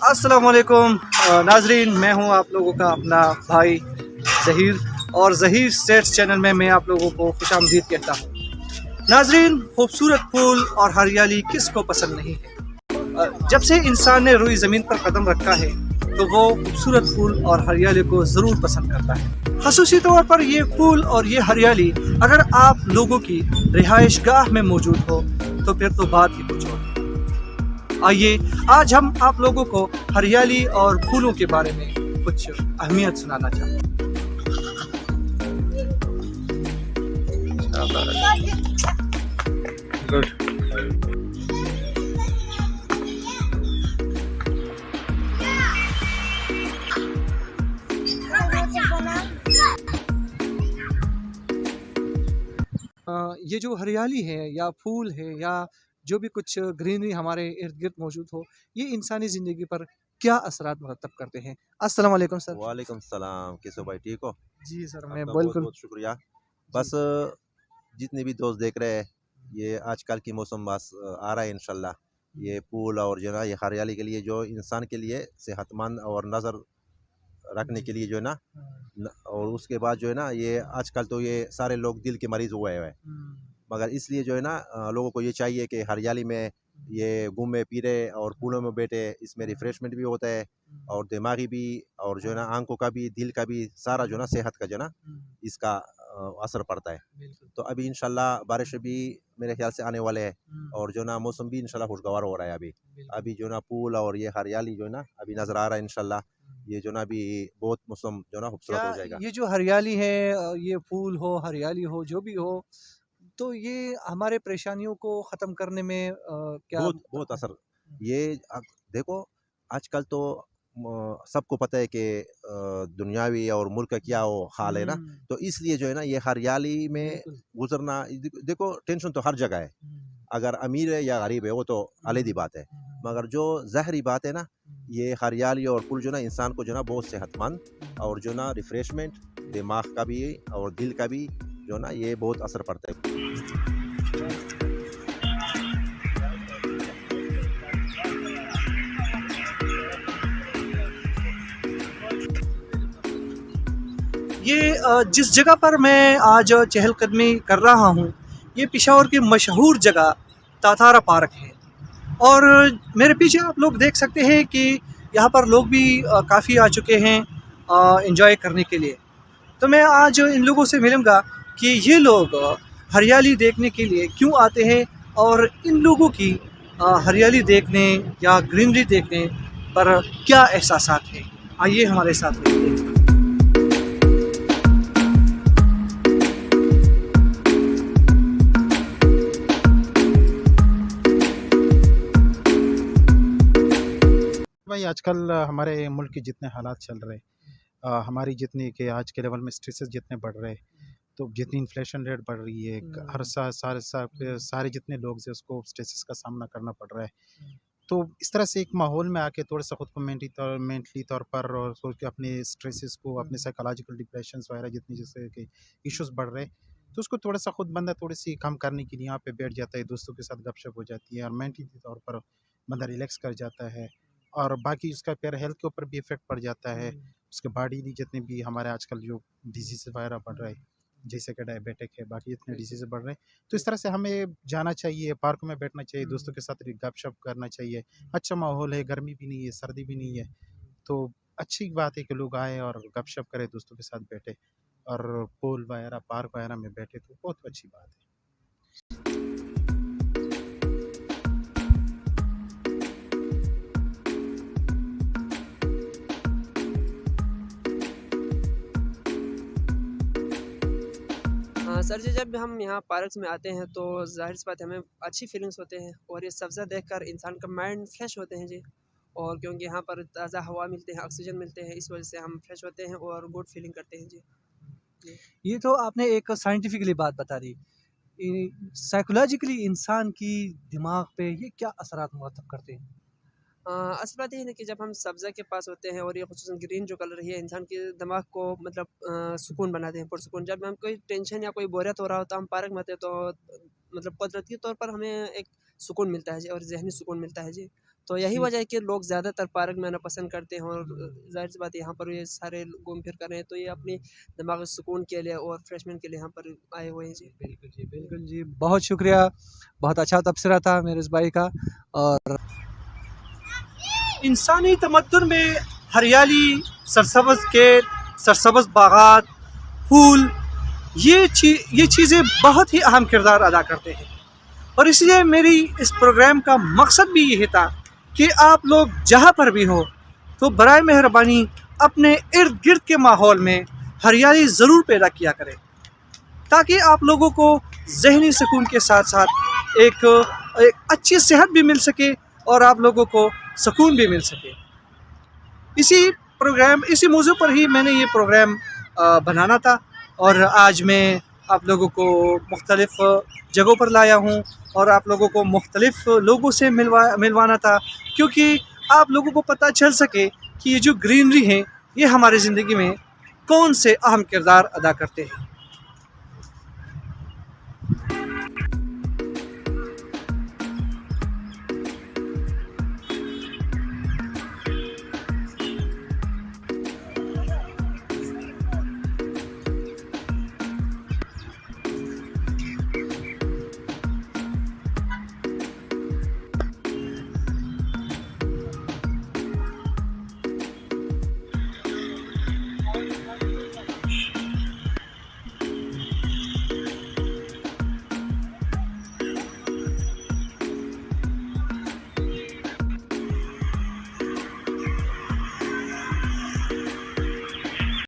السلام علیکم ناظرین، میں ہوں آپ لوگوں کا اپنا بھائی ظہیر اور ظہیر اسٹیٹس چینل میں میں آپ لوگوں کو خوش آمدید کہتا ہوں۔ ناظرین، خوبصورت پھول اور ہریالی کس کو پسند نہیں ہے؟ جب سے انسان نے روئی زمین پر قدم رکھا ہے، تو وہ خوبصورت پھول اور ہریالی کو ضرور پسند کرتا ہے۔ خصوصی طور پر یہ پھول اور یہ ہریالی اگر آپ لوگوں کی رہائش گاہ میں موجود ہو، تو پھر تو بات ہی کچھ اور آئیے، آج ہم آپ لوگوں کو ہریالی اور پھولوں کے بارے میں کچھ اہمیت سنانا چاہتے ہیں۔ یہ جو ہریالی ہے یا پھول ہے یا جو بھی کچھ گرینری ہمارے ارد گرد موجود ہو یہ انسانی زندگی پر کیا اثرات مرتب کرتے ہیں؟ السلام علیکم سر۔ وعلیکم السلام کیسو بھائی ٹھیک ہو؟ جی سر میں بالکل بہت شکریہ۔ بس جتنے بھی دوست دیکھ رہے ہیں یہ آج کل کی موسم بس آ رہا ہے انشاءاللہ۔ یہ پھول اور جو ہے نا یہ ہریالی کے لیے جو انسان کے لیے صحت مند اور نظر رکھنے کے لیے جو ہے نا اور اس کے بعد جو ہے نا یہ آج کل تو یہ سارے لوگ دل کے مریض ہوئے ہوئے ہیں۔ مگر اس لیے جو ہے نا لوگوں کو یہ چاہیے کہ ہریالی میں یہ گھومے پھرے اور پھولوں میں بیٹھے اس میں ریفریشمنٹ بھی ہوتا ہے اور دماغی بھی اور جو ہے نا آنکھوں کا بھی دل کا بھی سارا جو ہے نا صحت کا جو ہے نا اس کا اثر پڑتا ہے۔ تو ابھی انشاءاللہ بارش بھی میرے خیال سے آنے والے ہیں اور جو ہے نا موسم بھی انشاءاللہ خوشگوار ہو رہا ہے ابھی۔ ابھی جو ہے نا پھول اور یہ ہریالی جو ہے نا ابھی نظر آ رہا ہے انشاءاللہ۔ یہ جو ہے نا ابھی بہت موسم جو ہے نا خوبصورت ہو جائے گا۔ یہ جو ہریالی ہے یہ پھول ہو ہریالی ہو جو بھی ہو تو یہ ہمارے پریشانیوں کو ختم کرنے میں کیا بہت بہت اثر یہ دیکھو آج کل تو سب کو پتہ ہے کہ دنیاوی اور ملک کا کیا وہ حال ہے نا؟ تو اس لیے جو ہے نا یہ ہریالی میں گزرنا دیکھو ٹینشن تو ہر جگہ ہے۔ اگر امیر ہے یا غریب ہے وہ تو علیحدی بات ہے۔ مگر جو ظاہری بات ہے نا یہ ہریالی اور پھول جو نا انسان کو جو نا بہت صحت مند اور جو نا ریفریشمنٹ دماغ کا بھی اور دل کا بھی جو نا یہ بہت اثر پڑتا ہے۔ یہ جس جگہ پر میں آج چہل قدمی کر رہا ہوں، یہ پشاور کی مشہور جگہ تاتارا پارک ہے۔ اور میرے پیچھے آپ لوگ دیکھ سکتے ہیں کہ یہاں پر لوگ بھی کافی آ چکے ہیں انجوائے کرنے کے لیے۔ تو میں آج ان لوگوں سے ملوں گا کہ یہ لوگ ہریالی دیکھنے کے لیے کیوں آتے ہیں اور ان لوگوں کی ہریالی دیکھنے یا گرینری دیکھنے پر کیا احساسات ہیں؟ آئیے ہمارے ساتھ رہیے بھائی، آج کل ہمارے ملک کے جتنے حالات چل رہے ہماری جتنی کہ آج کے لیول میں اسٹریسز جتنے بڑھ رہے تو جتنی انفلیشن ریٹ بڑھ رہی ہے۔ ہر سا سارے سا- سارے جتنے لوگ ہیں اس کو اسٹریسز کا سامنا کرنا پڑ رہا ہے۔ تو اس طرح سے ایک ماحول میں آ کے تھوڑا سا خود کو مینٹلی طور مینٹلی طور پر اور سوچ کے اپنے اسٹریسز کو اپنے سائیکولوجیکل ڈپریشنس وغیرہ جتنی جیسے کہ ایشوز بڑھ رہے تو اس کو تھوڑا سا خود بندہ تھوڑی سی کم کرنے کے لیے یہاں پہ بیٹھ جاتا ہے دوستوں کے ساتھ گپ شپ ہو جاتی ہے اور مینٹلی طور پر بندہ ریلیکس کر جاتا ہے۔ اور باقی اس کا پھر ہیلتھ کے اوپر بھی افیکٹ پڑ جاتا ہے۔ اس کے باڈی بھی جتنے بھی ہمارے آج کل جو ڈیزیز وغیرہ بڑھ رہے ہیں۔ جیسے کہ ڈائبیٹک ہے باقی جتنے ڈیزیز بڑھ رہے ہیں۔ تو اس طرح سے ہمیں جانا چاہیے پارک میں بیٹھنا چاہیے دوستوں کے ساتھ گپ شپ کرنا چاہیے۔ اچھا ماحول ہے گرمی بھی نہیں ہے سردی بھی نہیں ہے۔ تو اچھی بات ہے کہ لوگ آئے اور گپ شپ کرے دوستوں کے ساتھ بیٹھے اور پول وغیرہ پارک وغیرہ میں بیٹھے تو بہت اچھی بات ہے۔ سر جی جب ہم یہاں پارکس میں آتے ہیں تو ظاہر سی بات ہے، ہمیں اچھی فیلنگس ہوتے ہیں اور یہ سبزہ دیکھ کر انسان کا مائنڈ فریش ہوتے ہیں جی۔ اور کیونکہ یہاں پر تازہ ہوا ملتے ہیں آکسیجن ملتے ہیں، اس وجہ سے ہم فریش ہوتے ہیں اور گڈ فیلنگ کرتے ہیں جی۔ یہ تو آپ نے ایک سائنٹیفکلی بات بتا دی۔ سائیکولوجیکلی انسان کی دماغ پہ یہ کیا اثرات مرتب کرتے ہیں؟ اصل بات یہ ہے کہ جب ہم سبزہ کے پاس ہوتے ہیں اور یہ خصوصاً گرین جو کلر ہے انسان کے دماغ کو مطلب سکون بناتے ہیں پرسکون جب ہم کوئی ٹینشن یا کوئی بوریت ہو رہا ہوتا ہم پارک میں آتے تو مطلب قدرتی طور پر ہمیں ایک سکون ملتا ہے جی اور ذہنی سکون ملتا ہے جی۔ تو یہی جی۔ وجہ ہے کہ لوگ زیادہ تر پارک میں آنا پسند کرتے ہیں اور ظاہر سی بات ہے یہاں پر یہ سارے گھوم پھر کر رہے ہیں تو یہ اپنی دماغی سکون کے لیے اور فریشمنٹ کے لیے یہاں پر آئے ہوئے ہیں جی۔ بالکل جی بالکل جی۔ بہت شکریہ۔ بہت اچھا تبصرہ تھا میرے اس بھائی کا اور انسانی تمدن میں ہریالی، سرسبز کے سرسبز باغات، پھول، یہ چیز یہ چیزیں بہت ہی اہم کردار ادا کرتے ہیں۔ اور اس لیے میری اس پروگرام کا مقصد بھی یہی تھا کہ آپ لوگ جہاں پر بھی ہو تو برائے مہربانی اپنے ارد گرد کے ماحول میں ہریالی ضرور پیدا کیا کریں، تاکہ آپ لوگوں کو ذہنی سکون کے ساتھ ساتھ ایک ایک اچھی صحت بھی مل سکے اور آپ لوگوں کو سکون بھی مل سکے۔ اسی پروگرام، اسی موضوع پر ہی میں نے یہ پروگرام بنانا تھا اور آج میں آپ لوگوں کو مختلف جگہوں پر لایا ہوں اور آپ لوگوں کو مختلف لوگوں سے ملوا، ملوانا تھا۔ کیونکہ آپ لوگوں کو پتہ چل سکے کہ یہ جو گرینری ہیں، یہ ہماری زندگی میں کون سے اہم کردار ادا کرتے ہیں۔